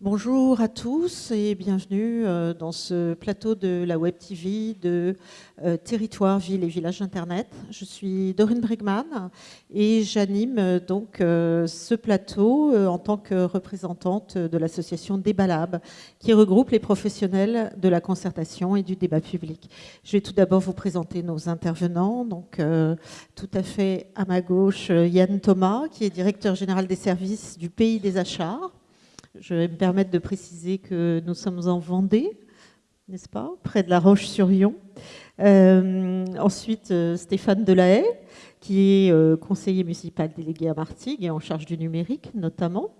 Bonjour à tous et bienvenue euh, dans ce plateau de la Web TV de euh, Territoire, Ville et Village Internet. Je suis Dorine Bregman et j'anime euh, donc ce plateau en tant que représentante de l'association Débalab qui regroupe les professionnels de la concertation et du débat public. Je vais tout d'abord vous présenter nos intervenants. Donc tout à fait à ma gauche, Yann Thomas qui est directeur général des services du pays des achats. Je vais me permettre de préciser que nous sommes en Vendée, n'est-ce pas, près de la Roche-sur-Yon. Euh, ensuite, euh, Stéphane Delahaye, qui est euh, conseiller municipal délégué à Martigues et en charge du numérique notamment.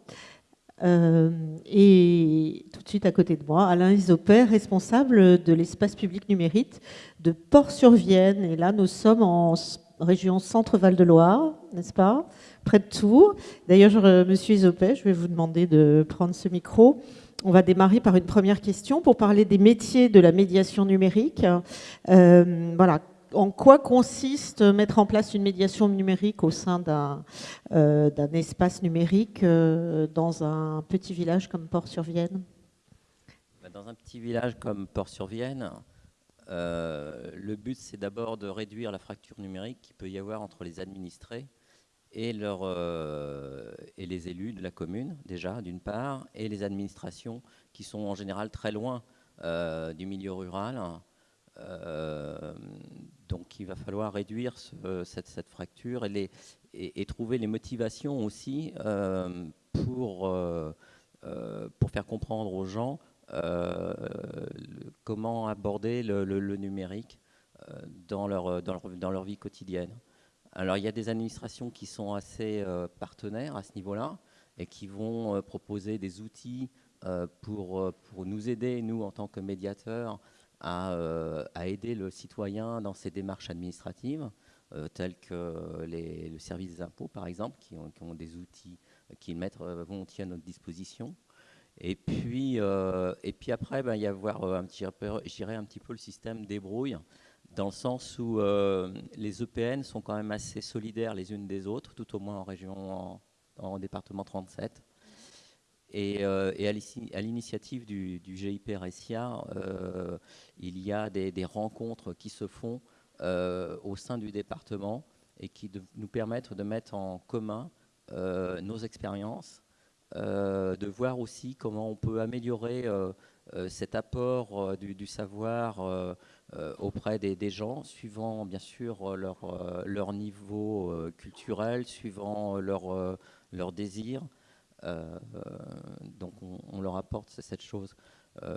et tout de suite à côté de moi, Alain Isopère, responsable de l'espace public numérique de Port-sur-Vienne. Et là, nous sommes en région Centre-Val de Loire, n'est-ce pas près de Tours. D'ailleurs, Monsieur Isopé, je vais vous demander de prendre ce micro. On va démarrer par une première question pour parler des métiers de la médiation numérique. Euh, voilà, en quoi consiste mettre en place une médiation numérique au sein d'un euh, espace numérique euh, dans un petit village comme Port-sur-Vienne? Bah, Dans un petit village comme Port-sur-Vienne, le but c'est d'abord de réduire la fracture numérique qu'il peut y avoir entre les administrés et, euh, et les élus de la commune, déjà, d'une part, et les administrations qui sont en général très loin euh, du milieu rural. Euh, donc il va falloir réduire cette, fracture et, trouver les motivations aussi pour faire comprendre aux gens comment aborder le, numérique dans leur, dans, leur, dans leur vie quotidienne. Alors il y a des administrations qui sont assez euh, partenaires à ce niveau-là et qui vont euh, proposer des outils euh, pour, pour nous aider, nous en tant que médiateurs, à, aider le citoyen dans ses démarches administratives, telles que les, le service des impôts par exemple, qui ont, qui ont des outils qu'ils mettent volontiers à notre disposition. Et puis, et puis après, ben, il y a avoir un petit, un petit peu le système débrouille dans le sens où euh, les EPN sont quand même assez solidaires les unes des autres, tout au moins en région, en, département 37. Et, euh, à l'initiative du, GIP RSIA, euh, il y a des, rencontres qui se font au sein du département et qui nous permettent de mettre en commun nos expériences, de voir aussi comment on peut améliorer cet apport du, savoir euh, auprès des, gens, suivant bien sûr leur, euh, niveau euh, culturel, suivant leur, leur désir. donc on, leur apporte cette chose.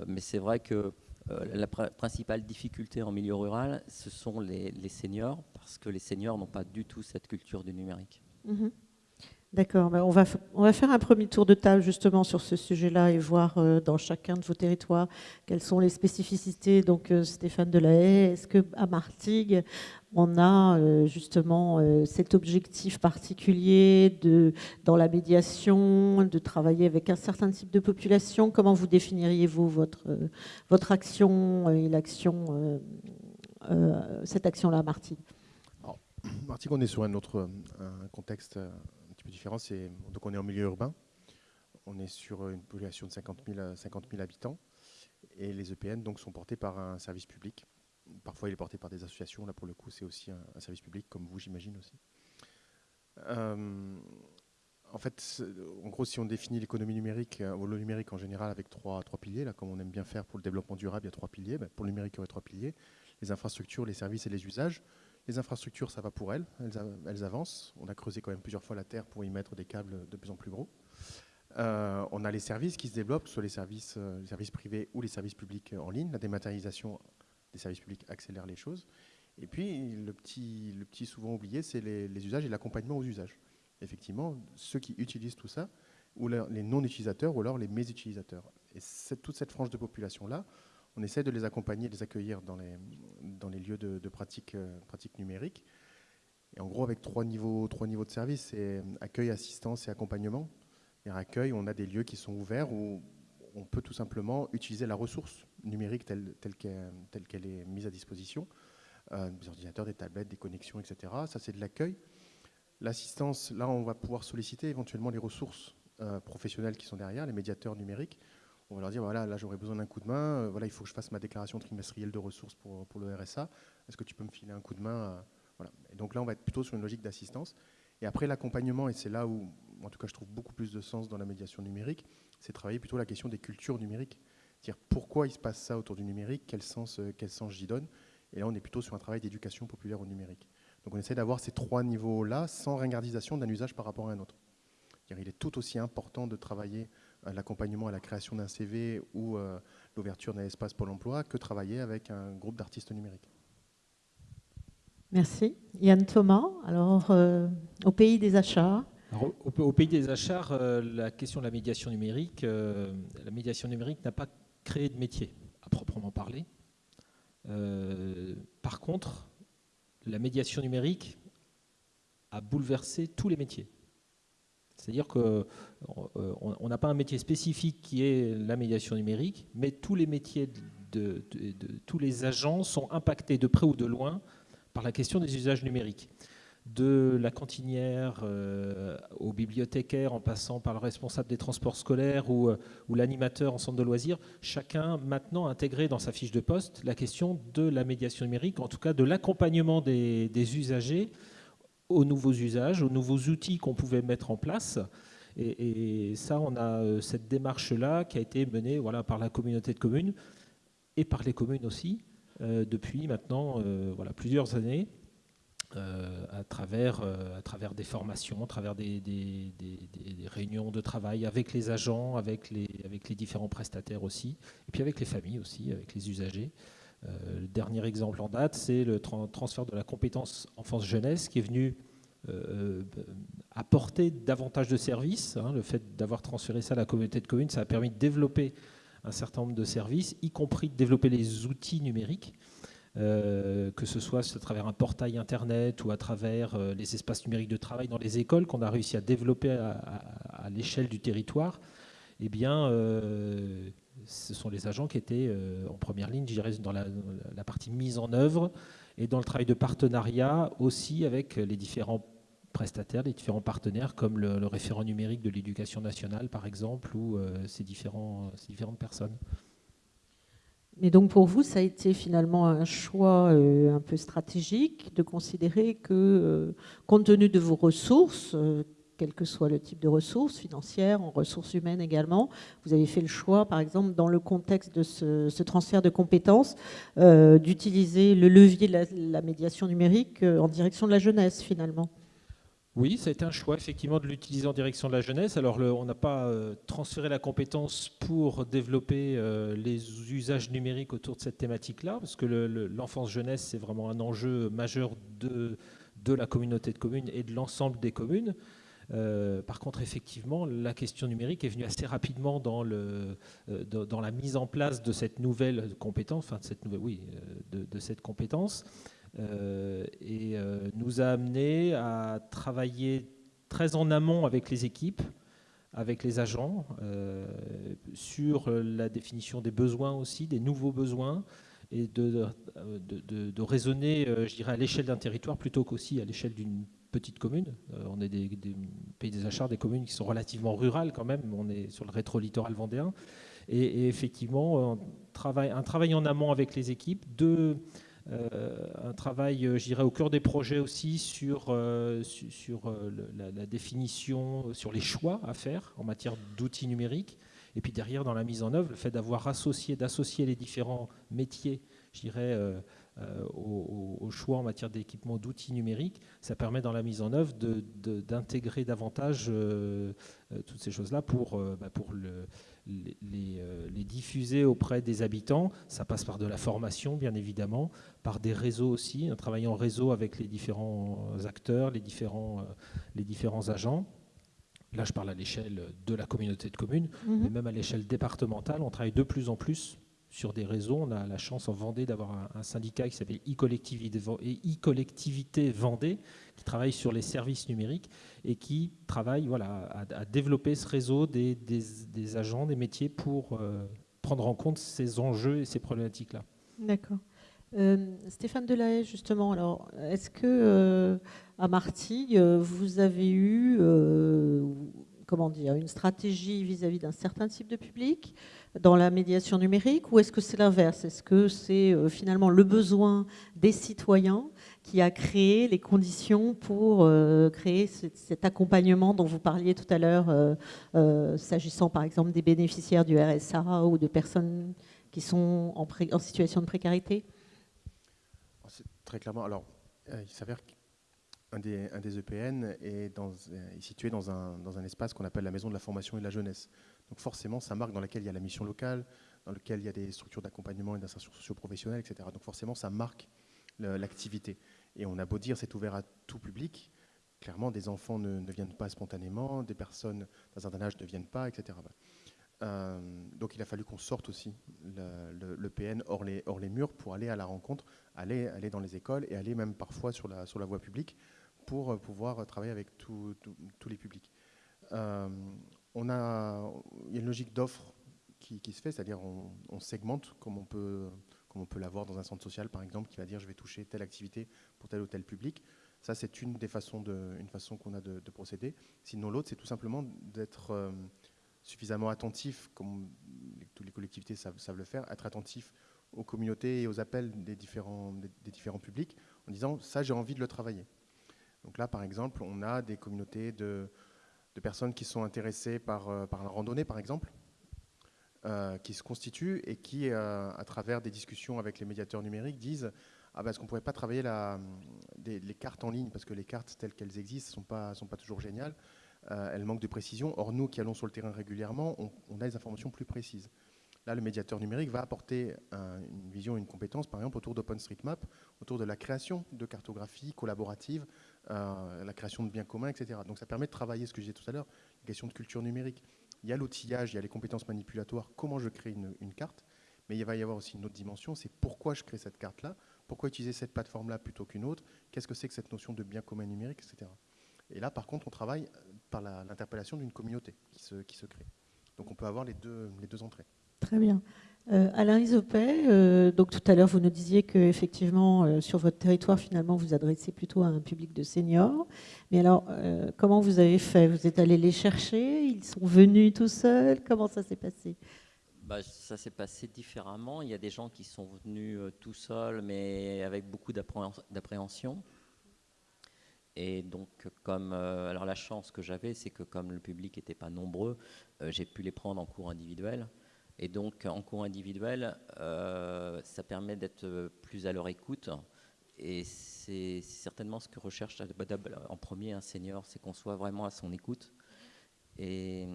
mais c'est vrai que la principale difficulté en milieu rural, ce sont les, seniors, parce que les seniors n'ont pas du tout cette culture du numérique. Mm-hmm. D'accord. Ben, on, va, faire un premier tour de table justement sur ce sujet-là et voir euh, dans chacun de vos territoires quelles sont les spécificités. Donc euh, Stéphane Delahaye, est-ce qu'à Martigues, on a euh, justement cet objectif particulier dans la médiation, de travailler avec un certain type de population? Comment vous définiriez-vous votre, votre action et cette action-là à Martigues? Martigues, on est sur un autre contexte peu différent. Donc on est en milieu urbain. On est sur une population de 50 000, 50 000 habitants. Et les EPN donc, sont portés par un service public. Parfois, il est porté par des associations. Là, pour le coup, c'est aussi un, service public, comme vous, j'imagine aussi. Euh, en fait, en gros, si on définit l'économie numérique, euh, ou le numérique en général, avec trois, trois piliers, là, comme on aime bien faire pour le développement durable, il y a trois piliers. Ben, pour le numérique, il y aurait trois piliers les infrastructures, les services et les usages. Les infrastructures, ça va pour elles, elles, avancent. On a creusé quand même plusieurs fois la terre pour y mettre des câbles de plus en plus gros. Euh, on a les services qui se développent, soit les services, euh, les services privés ou les services publics en ligne. La dématérialisation des services publics accélère les choses. Et puis, le petit, le petit souvent oublié, c'est les, usages et l'accompagnement aux usages. Effectivement, ceux qui utilisent tout ça, ou les non-utilisateurs, ou alors les mésutilisateurs. Et toute cette frange de population-là, on essaie de les accompagner, de les accueillir dans les, lieux de, pratique, euh, pratique numérique. Et en gros, avec trois niveaux, trois niveaux de service, c'est accueil, assistance et accompagnement. Et à accueil, on a des lieux qui sont ouverts où on peut tout simplement utiliser la ressource numérique telle, qu'elle est mise à disposition, euh, des ordinateurs, des tablettes, des connexions, etc. Ça, c'est de l'accueil. L'assistance, là, on va pouvoir solliciter éventuellement les ressources professionnels qui sont derrière, les médiateurs numériques. On va leur dire, voilà, là j'aurais besoin d'un coup de main, voilà, il faut que je fasse ma déclaration trimestrielle de ressources pour, pour le RSA. Est-ce que tu peux me filer un coup de main voilà. Et donc là, on va être plutôt sur une logique d'assistance. Et après, l'accompagnement, et c'est là où, en tout cas, je trouve beaucoup plus de sens dans la médiation numérique, c'est travailler plutôt la question des cultures numériques. Dire pourquoi il se passe ça autour du numérique, quel sens, euh, quel sens j'y donne? Et là, on est plutôt sur un travail d'éducation populaire au numérique. Donc on essaie d'avoir ces trois niveaux-là sans ringardisation d'un usage par rapport à un autre. Il est tout aussi important de travailler l'accompagnement à la création d'un CV ou euh, l'ouverture d'un espace Pôle emploi que travailler avec un groupe d'artistes numériques. Merci. Yann Thomas, alors euh, au pays des achats. au, pays des achats, euh, la question de la médiation numérique, euh, la médiation numérique n'a pas créé de métier à proprement parler. par contre, la médiation numérique a bouleversé tous les métiers. C'est-à-dire qu'on n'a pas un métier spécifique qui est la médiation numérique, mais tous les métiers de tous les agents sont impactés de près ou de loin par la question des usages numériques. De la cantinière euh, au bibliothécaire, en passant par le responsable des transports scolaires ou, euh, ou l'animateur en centre de loisirs, chacun maintenant intégré dans sa fiche de poste la question de la médiation numérique, en tout cas de l'accompagnement des, usagers aux nouveaux usages, aux nouveaux outils qu'on pouvait mettre en place. Et, ça, on a euh, cette démarche-là qui a été menée voilà, par la communauté de communes et par les communes aussi, euh, depuis maintenant euh, voilà, plusieurs années. À, travers, à travers des formations, à travers des, des, réunions de travail avec les agents, avec les, avec les différents prestataires aussi, et puis avec les familles aussi, avec les usagers. Le dernier exemple en date, c'est le transfert de la compétence enfance-jeunesse qui est venu apporter davantage de services. Hein. le fait d'avoir transféré ça à la communauté de communes, ça a permis de développer un certain nombre de services, y compris de développer les outils numériques, euh, que ce soit à travers un portail Internet ou à travers euh, les espaces numériques de travail dans les écoles qu'on a réussi à développer à, l'échelle du territoire, eh bien, euh, ce sont les agents qui étaient en première ligne, je dirais, dans la, partie mise en œuvre et dans le travail de partenariat aussi avec les différents prestataires, les différents partenaires, comme le, référent numérique de l'éducation nationale, par exemple, ou euh, ces, différentes personnes. Mais donc pour vous, ça a été finalement un choix euh, un peu stratégique de considérer que, euh, compte tenu de vos ressources, quel que soit le type de ressources, financières, en ressources humaines également, vous avez fait le choix, par exemple, dans le contexte de ce, transfert de compétences, d'utiliser le levier de la médiation numérique en direction de la jeunesse, finalement. Oui, ça a été un choix effectivement de l'utiliser en direction de la jeunesse. Alors on n'a pas euh, transféré la compétence pour développer euh, les usages numériques autour de cette thématique-là, parce que l'enfance-jeunesse, c'est vraiment un enjeu majeur de la communauté de communes et de l'ensemble des communes. Euh, par contre, effectivement, la question numérique est venue assez rapidement dans, le, dans, la mise en place de cette nouvelle compétence, enfin de cette nouvelle, oui, de, de cette compétence. Euh, et euh, nous a amené à travailler très en amont avec les équipes, avec les agents, euh, sur la définition des besoins aussi, des nouveaux besoins, et de, de, raisonner, je dirais, à l'échelle d'un territoire plutôt qu'aussi à l'échelle d'une petite commune. on est des, pays des achats, des communes qui sont relativement rurales quand même, on est sur le rétro-littoral vendéen. Et, effectivement, un travail, en amont avec les équipes, euh, un travail, euh, je dirais, au cœur des projets aussi sur, euh, sur la, définition, sur les choix à faire en matière d'outils numériques. Et puis derrière, dans la mise en œuvre, le fait d'avoir associé, d'associer les différents métiers, je dirais, au, choix en matière d'équipement d'outils numériques, ça permet dans la mise en œuvre d'intégrer davantage toutes ces choses-là pour, bah, pour le, euh, les, diffuser auprès des habitants. Ça passe par de la formation, bien évidemment, par des réseaux aussi, un travail en réseau avec les différents acteurs, les différents, euh, les différents agents. Là, je parle à l'échelle de la communauté de communes, mhm. mais même à l'échelle départementale, on travaille de plus en plus sur des réseaux. On a la chance en Vendée d'avoir un, syndicat qui s'appelle e-collectivité Vendée, qui travaille sur les services numériques et qui travaille voilà, à, développer ce réseau des, agents, des métiers pour euh, prendre en compte ces enjeux et ces problématiques-là. D'accord. Euh, Stéphane Delahaye, justement, alors, est-ce que euh, à Martigues, vous avez eu comment dire, une stratégie vis-à-vis d'un certain type de public dans la médiation numérique ou est-ce que c'est l'inverse? Est-ce que c'est euh, finalement le besoin des citoyens qui a créé les conditions pour euh, créer cet accompagnement dont vous parliez tout à l'heure, euh, s'agissant par exemple des bénéficiaires du RSA ou de personnes qui sont en, situation de précarité? Très clairement. Alors, il s'avère un des, EPN est, dans, est situé dans un, espace qu'on appelle la maison de la formation et de la jeunesse. Donc forcément, ça marque dans laquelle il y a la mission locale, dans lequel il y a des structures d'accompagnement et d'insertion socio-professionnelle, etc. Donc forcément, ça marque l'activité. Et on a beau dire c'est ouvert à tout public, clairement, des enfants ne, viennent pas spontanément, des personnes d'un certain âge ne viennent pas, etc. Euh, donc il a fallu qu'on sorte aussi le, le, PN hors les, murs pour aller à la rencontre, aller, dans les écoles et aller même parfois sur la voie publique pour pouvoir travailler avec tous les publics. Euh, on a, il y a une logique d'offre qui, se fait, c'est-à-dire on, segmente comme on peut, comme on peut l'avoir dans un centre social par exemple, qui va dire je vais toucher telle activité pour tel ou tel public. Ça, c'est une des façons, de, façon qu'on a de, procéder. Sinon, l'autre, c'est tout simplement d'être euh, suffisamment attentif, comme toutes les collectivités savent, le faire, être attentif aux communautés et aux appels des différents publics, en disant ça, j'ai envie de le travailler. Donc là, par exemple, on a des communautés de, personnes qui sont intéressées par, euh, la randonnée, par exemple, euh, qui se constituent et qui, euh, à travers des discussions avec les médiateurs numériques, disent ah ben, est-ce qu'on ne pourrait pas travailler les cartes en ligne? Parce que les cartes telles qu'elles existent ne sont pas, toujours géniales. elles manquent de précision. Or, nous qui allons sur le terrain régulièrement, on, a des informations plus précises. Là, le médiateur numérique va apporter une vision, une compétence, par exemple, autour d'OpenStreetMap, autour de la création de cartographie collaborative, euh, la création de biens communs, etc. Donc ça permet de travailler ce que j'ai dit tout à l'heure, la question de culture numérique. Il y a l'outillage, il y a les compétences manipulatoires, comment je crée une, carte, mais il va y avoir aussi une autre dimension, c'est pourquoi je crée cette carte-là, pourquoi utiliser cette plateforme-là plutôt qu'une autre, qu'est-ce que c'est que cette notion de bien commun numérique, etc. Et là, par contre, on travaille par l'interpellation d'une communauté qui se, crée. Donc on peut avoir les deux entrées. Très bien. Euh, Alain Isopé, euh, donc tout à l'heure vous nous disiez que effectivement euh, sur votre territoire finalement vous adressez plutôt à un public de seniors. Mais alors comment vous avez fait? Vous êtes allé les chercher? Ils sont venus tout seuls? Comment ça s'est passé? Bah, ça s'est passé différemment. Il y a des gens qui sont venus tout seuls, mais avec beaucoup d'appréhension. Et donc, comme alors la chance que j'avais, c'est que comme le public n'était pas nombreux, j'ai pu les prendre en cours individuel. Et donc, en cours individuel, euh, ça permet d'être plus à leur écoute. Et c'est certainement ce que recherche en premier un senior, c'est qu'on soit vraiment à son écoute. Et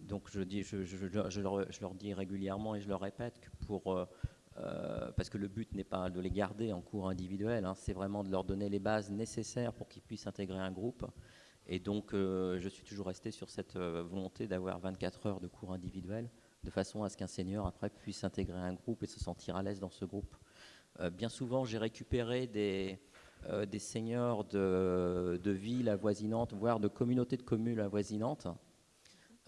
donc, je, leur, dis régulièrement et je leur répète que pour. Euh, euh, parce que le but n'est pas de les garder en cours individuel, hein, c'est vraiment de leur donner les bases nécessaires pour qu'ils puissent intégrer un groupe. Et donc, je suis toujours resté sur cette volonté d'avoir 24 heures de cours individuel de façon à ce qu'un senior après puisse intégrer un groupe et se sentir à l'aise dans ce groupe. Euh, bien souvent, j'ai récupéré des, euh, des seniors de, villes avoisinantes, voire de communautés de communes avoisinantes,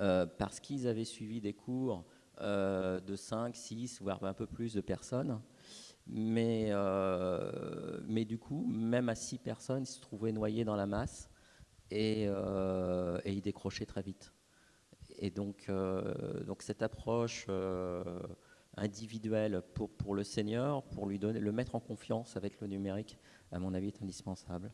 euh, parce qu'ils avaient suivi des cours de 5, 6, voire un peu plus de personnes. Mais, mais du coup, même à 6 personnes, ils se trouvaient noyés dans la masse et, et ils décrochaient très vite. Et donc, euh, donc cette approche euh, individuelle pour, le senior, pour lui donner, le mettre en confiance avec le numérique, à mon avis, est indispensable.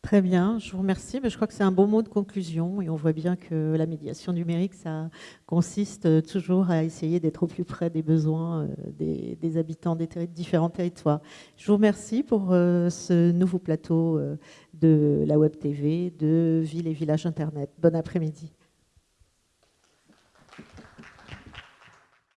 Très bien, je vous remercie. Je crois que c'est un bon mot de conclusion et on voit bien que la médiation numérique, ça consiste toujours à essayer d'être au plus près des besoins euh, des, habitants des différents territoires. Je vous remercie pour ce nouveau plateau de la Web TV de Ville et Village Internet. Bon après-midi.